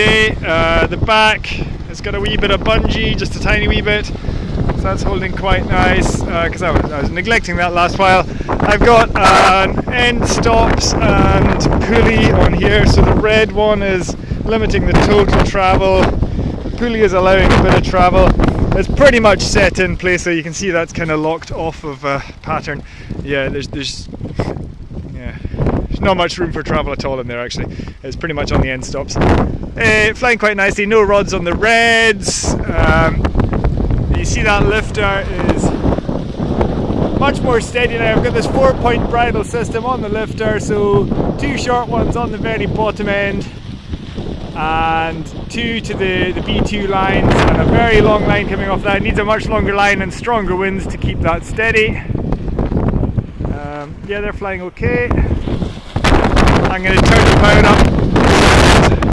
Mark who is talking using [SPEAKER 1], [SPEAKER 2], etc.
[SPEAKER 1] Uh, the back has got a wee bit of bungee, just a tiny wee bit. So that's holding quite nice because I, was, I was neglecting that last while. I've got an end stops and pulley on here. So the red one is limiting the total travel. The pulley is allowing a bit of travel. It's pretty much set in place, so you can see that's kind of locked off of a pattern. Yeah, there's there's yeah, there's not much room for travel at all in there actually. It's pretty much on the end stops. Uh, flying quite nicely. No rods on the reds. Um, you see that lifter is much more steady now. I've got this four point bridle system on the lifter, so two short ones on the very bottom end and two to the, the B2 lines and a very long line coming off that. Needs a much longer line and stronger winds to keep that steady. Um, yeah, they're flying okay. I'm going to turn the power up